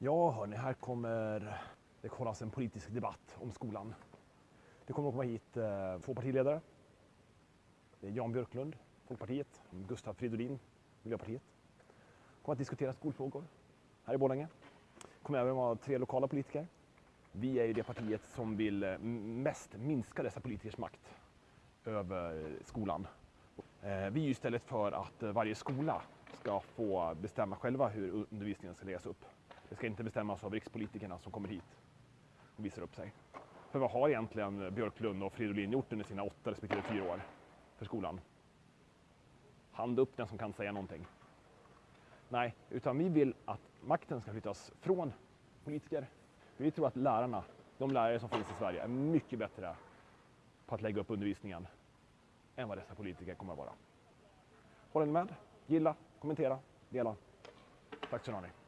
Ja, hörni, här kommer det hållas en politisk debatt om skolan. Det kommer att komma hit eh, två partiledare. Det är Jan Björklund, Folkpartiet, Gustav Fridolin, Miljöpartiet. kommer att diskutera skolfrågor här i Borlänge. kommer även vara tre lokala politiker. Vi är ju det partiet som vill eh, mest minska dessa politikers makt över skolan. Eh, vi är ju istället för att eh, varje skola ska få bestämma själva hur undervisningen ska läggas upp. Det ska inte bestämmas av rikspolitikerna som kommer hit och visar upp sig. För vad har egentligen Björklund och Fridolin gjort under sina åtta respektive fyra år för skolan? Hand upp den som kan säga någonting. Nej, utan vi vill att makten ska flyttas från politiker. Vi tror att lärarna, de lärare som finns i Sverige, är mycket bättre på att lägga upp undervisningen än vad dessa politiker kommer att vara. Håller ni med? Gilla, kommentera, dela. Tack så mycket.